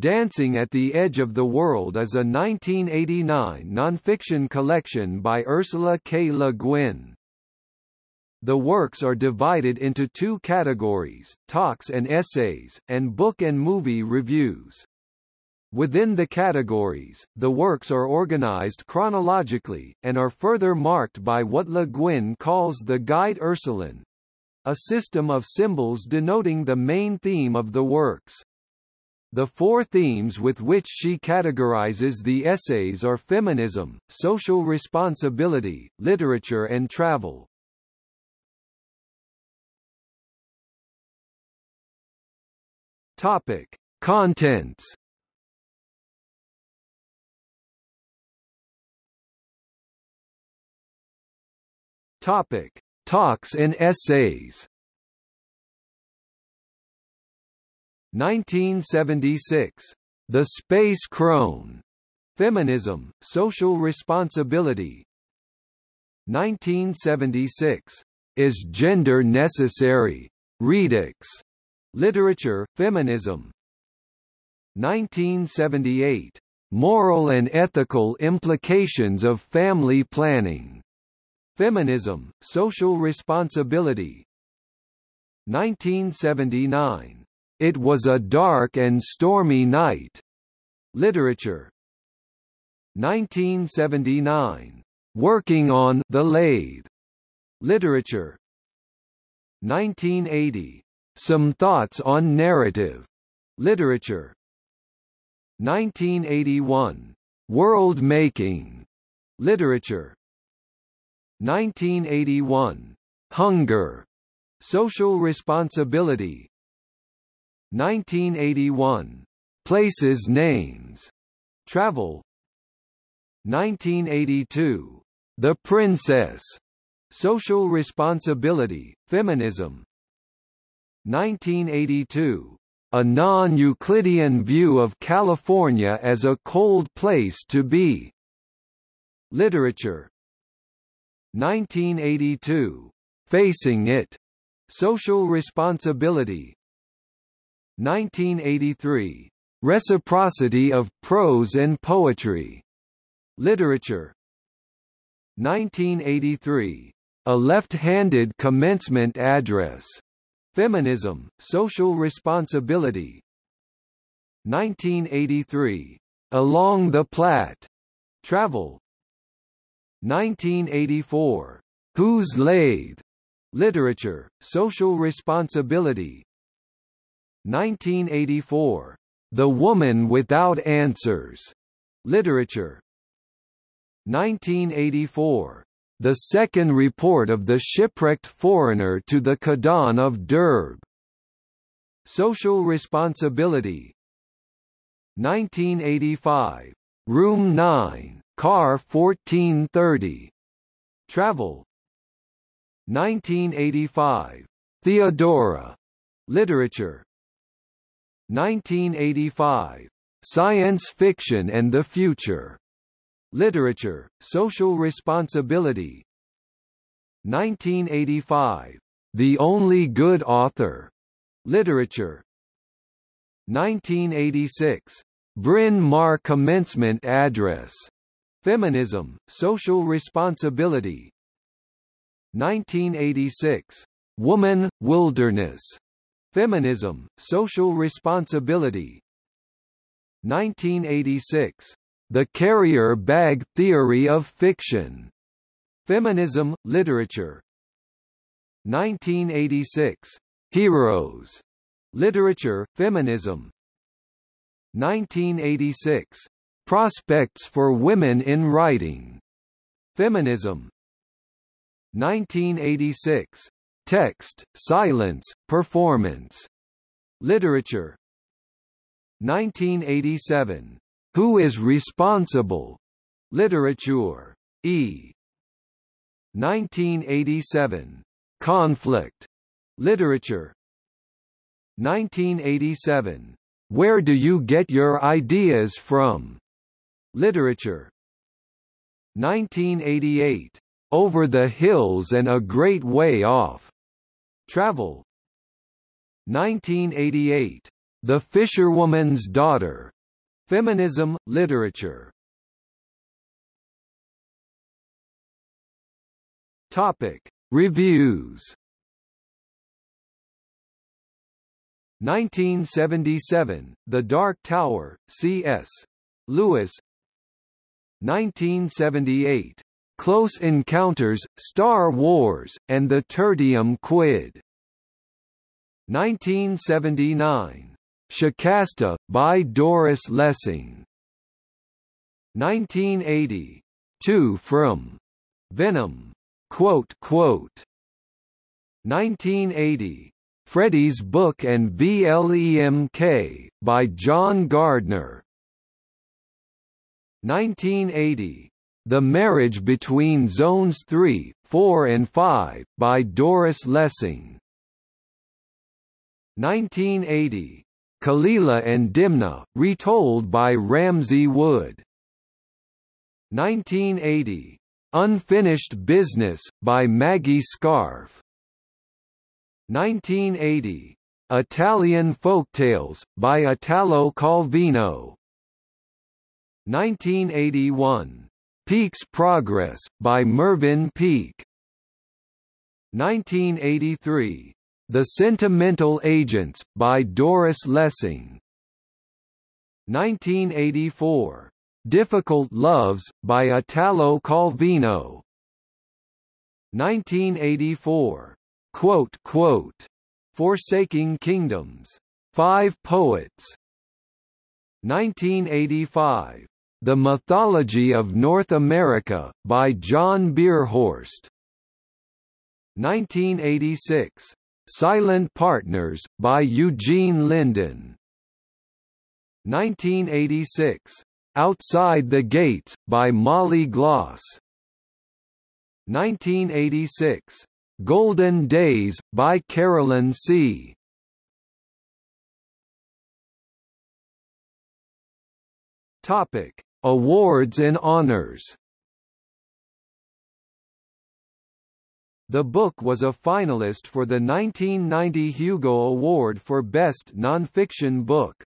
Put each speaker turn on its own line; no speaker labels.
Dancing at the Edge of the World is a 1989 nonfiction collection by Ursula K. Le Guin. The works are divided into two categories, talks and essays, and book and movie reviews. Within the categories, the works are organized chronologically, and are further marked by what Le Guin calls the Guide Ursuline, a system of symbols denoting the main theme of the works. The four themes with which she categorizes the essays are feminism, social responsibility, literature and travel. Topic: Contents. Topic: Talks and essays. 1976. The Space Crone. Feminism, Social Responsibility. 1976. Is Gender Necessary? Redux. Literature, Feminism 1978. Moral and Ethical Implications of Family Planning. Feminism, Social Responsibility 1979. It Was a Dark and Stormy Night. Literature 1979. Working on The Lathe. Literature 1980. Some Thoughts on Narrative. Literature 1981. World Making. Literature 1981. Hunger. Social Responsibility 1981. Places Names. Travel 1982. The Princess. Social Responsibility, Feminism 1982. A non-Euclidean view of California as a cold place to be. Literature 1982. Facing It. Social Responsibility 1983. Reciprocity of Prose and Poetry. Literature 1983. A Left-Handed Commencement Address. Feminism, Social Responsibility 1983. Along the Platte. Travel 1984. Whose Lathe? Literature, Social Responsibility 1984. The Woman Without Answers. Literature 1984 the second report of the shipwrecked foreigner to the Kadanh of Derb. Social Responsibility 1985. Room 9, Car 1430. Travel 1985. Theodora. Literature 1985. Science Fiction and the Future. Literature, Social Responsibility 1985. The Only Good Author. Literature 1986. Bryn Mawr Commencement Address. Feminism, Social Responsibility 1986. Woman, Wilderness. Feminism, Social Responsibility 1986. The Carrier Bag Theory of Fiction. Feminism, Literature 1986. Heroes. Literature, Feminism 1986. Prospects for Women in Writing. Feminism 1986. Text, Silence, Performance. Literature 1987. Who is responsible? Literature. E. 1987. Conflict. Literature. 1987. Where do you get your ideas from? Literature. 1988. Over the Hills and a Great Way Off. Travel. 1988. The Fisherwoman's Daughter. Feminism, Literature. Topic. Reviews 1977, The Dark Tower, C.S. Lewis 1978, Close Encounters, Star Wars, and the Tertium Quid. 1979, Shikasta, by Doris Lessing. 1980, Two from Venom, quote, quote, 1980, Freddy's Book and VLEMK, by John Gardner. 1980, The Marriage Between Zones 3, 4 and 5, by Doris Lessing. 1980, Kalila and Dimna, retold by Ramsey Wood. 1980, Unfinished Business, by Maggie Scarf. 1980, Italian Folktales, by Italo Calvino. 1981, Peake's Progress, by Mervyn Peake 1983, The Sentimental Agents, by Doris Lessing. 1984, Difficult Loves, by Italo Calvino. 1984, quote, quote, Forsaking Kingdoms. Five Poets. 1985, The Mythology of North America, by John Bierhorst. 1986, Silent Partners, by Eugene Linden. 1986, Outside the Gates, by Molly Gloss. 1986, Golden Days, by Carolyn See Topic: Awards and honors. The book was a finalist for the 1990 Hugo Award for Best Nonfiction Book.